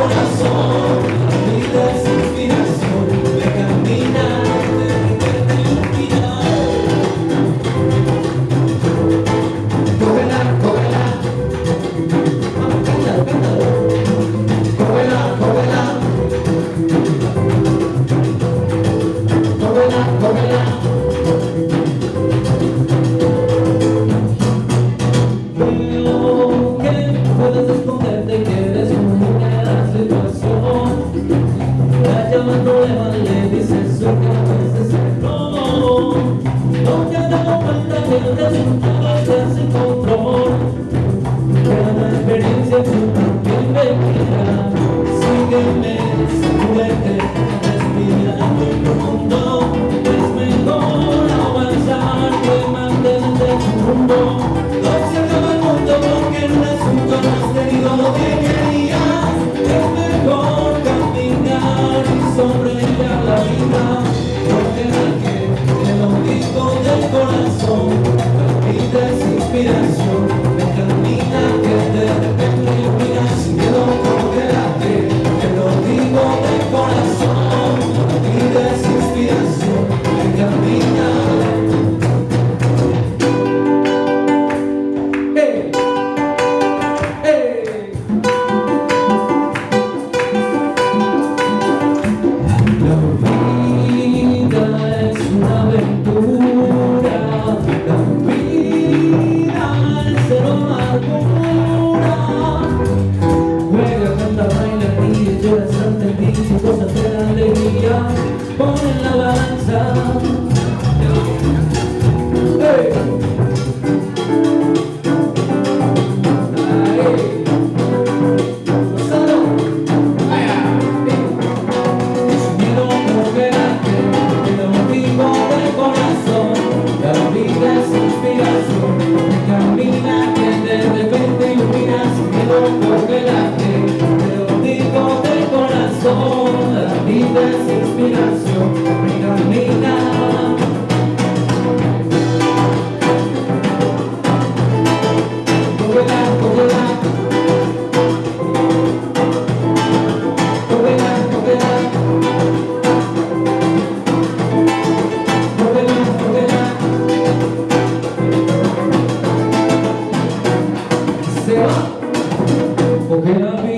corazón. levando, levando, dice su cabeza, no, no queda vuelta que no te ante ti, cosas alegría, pon la balanza operando